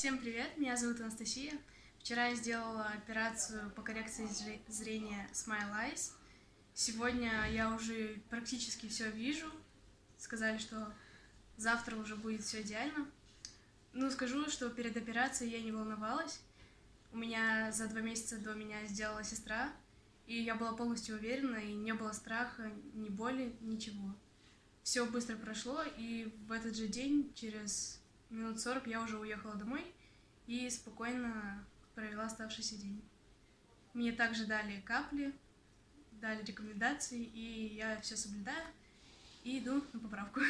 Всем привет, меня зовут Анастасия. Вчера я сделала операцию по коррекции зрения Smile Eyes. Сегодня я уже практически все вижу. Сказали, что завтра уже будет все идеально. Ну, скажу, что перед операцией я не волновалась. У меня за два месяца до меня сделала сестра, и я была полностью уверена, и не было страха, ни боли, ничего. Все быстро прошло, и в этот же день, через минут 40, я уже уехала домой и спокойно провела оставшийся день. Мне также дали капли, дали рекомендации, и я все соблюдаю и иду на поправку.